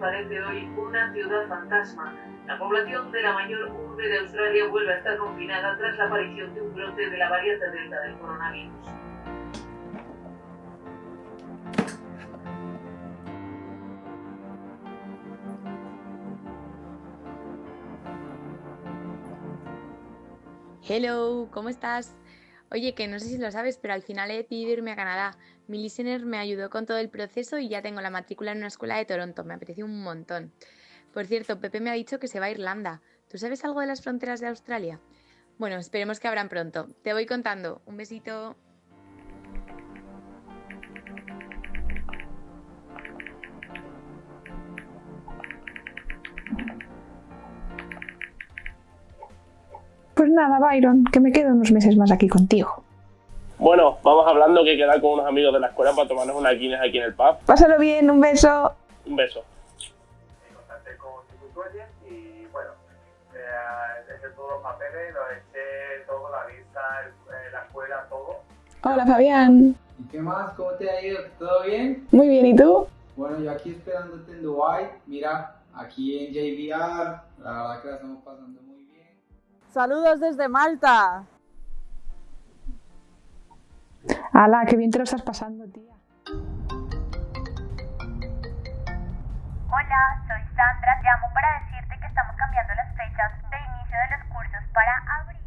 parece hoy una ciudad fantasma. La población de la mayor urbe de Australia vuelve a estar confinada tras la aparición de un brote de la variante Delta del coronavirus. Hello, ¿cómo estás? Oye, que no sé si lo sabes, pero al final he decidido irme a Canadá. Mi listener me ayudó con todo el proceso y ya tengo la matrícula en una escuela de Toronto. Me aprecio un montón. Por cierto, Pepe me ha dicho que se va a Irlanda. ¿Tú sabes algo de las fronteras de Australia? Bueno, esperemos que abran pronto. Te voy contando. Un besito. Pues nada, Byron, que me quedo unos meses más aquí contigo. Bueno, vamos hablando que quedar con unos amigos de la escuela para tomarnos una Guinness aquí en el pub. Pásalo bien, un beso. Un beso. contacté con Ticutuelle y bueno, eh, dejé todos los papeles, los eché todo, la vista, el- la escuela, todo. Hola, Fabián. ¿Y qué más? ¿Cómo te ha ido? ¿Todo bien? Muy bien, ¿y tú? Bueno, yo aquí esperándote en Dubai. Mira, aquí en JVR, la verdad que la estamos pasando muy bien. Saludos desde Malta. Ala, qué bien te lo estás pasando, tía. Hola, soy Sandra. Llamo para decirte que estamos cambiando las fechas de inicio de los cursos para abril.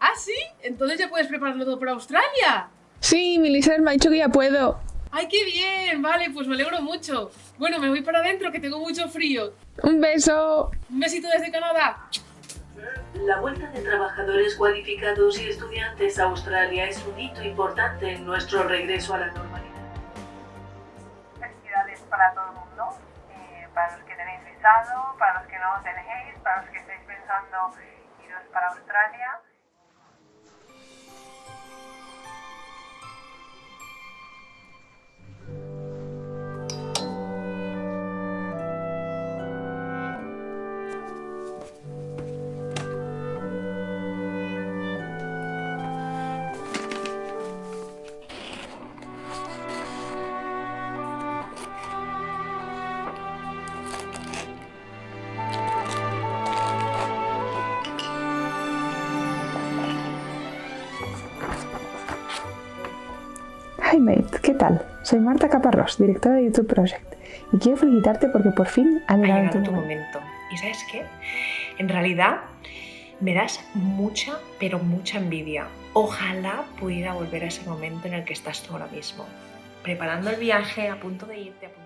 ¿Ah, sí? Entonces ya puedes prepararlo todo para Australia. Sí, mi me ha dicho que ya puedo. ¡Ay, qué bien! Vale, pues me alegro mucho. Bueno, me voy para adentro que tengo mucho frío. Un beso. Un besito desde Canadá. La vuelta de trabajadores cualificados y estudiantes a Australia es un hito importante en nuestro regreso a la normalidad. Felicidades para todo el mundo, eh, para los que tenéis visado, para los que no tenéis, para los que estáis pensando iros para Australia. Hi mate, ¿qué tal? Soy Marta Caparrós, directora de YouTube Project, y quiero felicitarte porque por fin ha ha llegado llegado tu tu momento. momento. ¿Y sabes qué? En realidad me das mucha, pero mucha envidia. Ojalá pudiera volver a ese momento en el que estás tú ahora mismo. Preparando el viaje, a punto de irte, a punto